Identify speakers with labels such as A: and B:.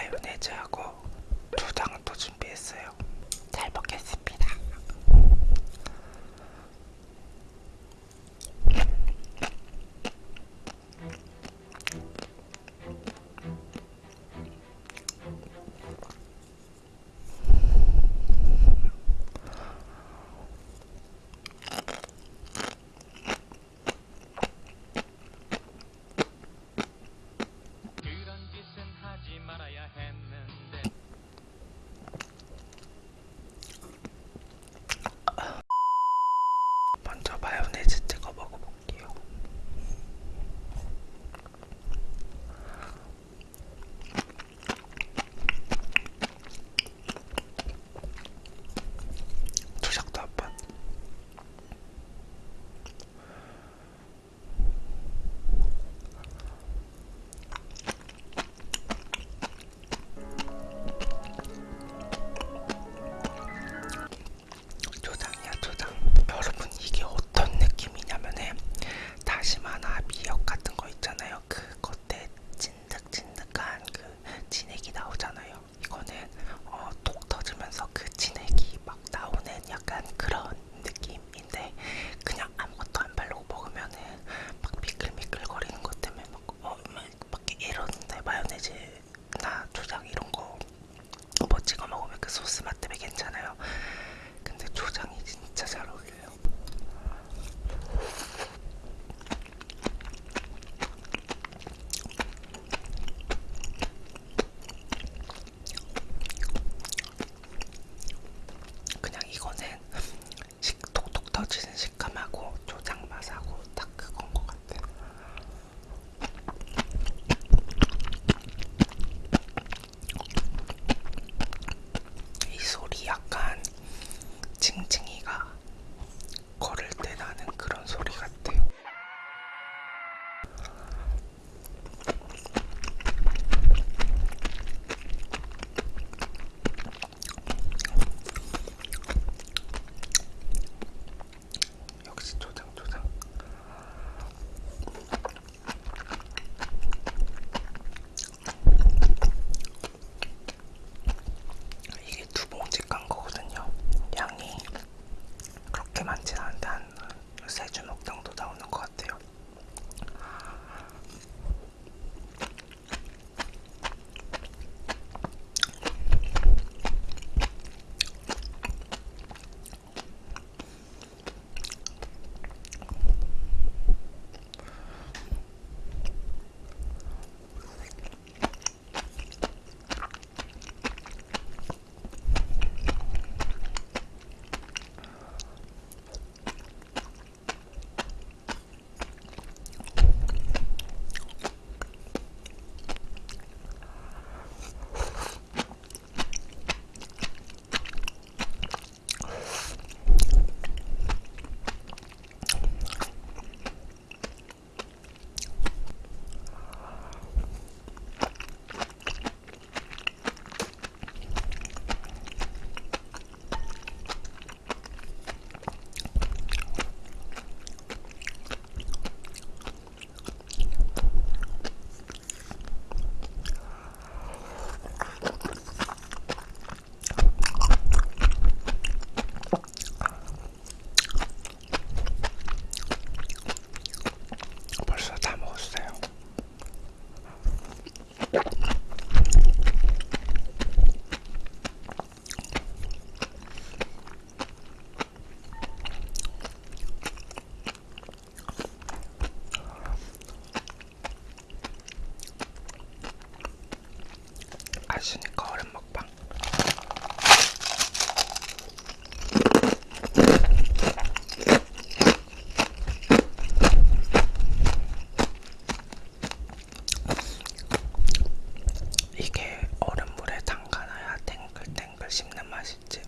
A: 마요네즈하고 두장도 준비했어요. 잘 먹겠습니다. 터지는 식 맛있으니까 얼음 먹방. 이게 얼음물에 담가놔야 탱글탱글 씹는 맛이지.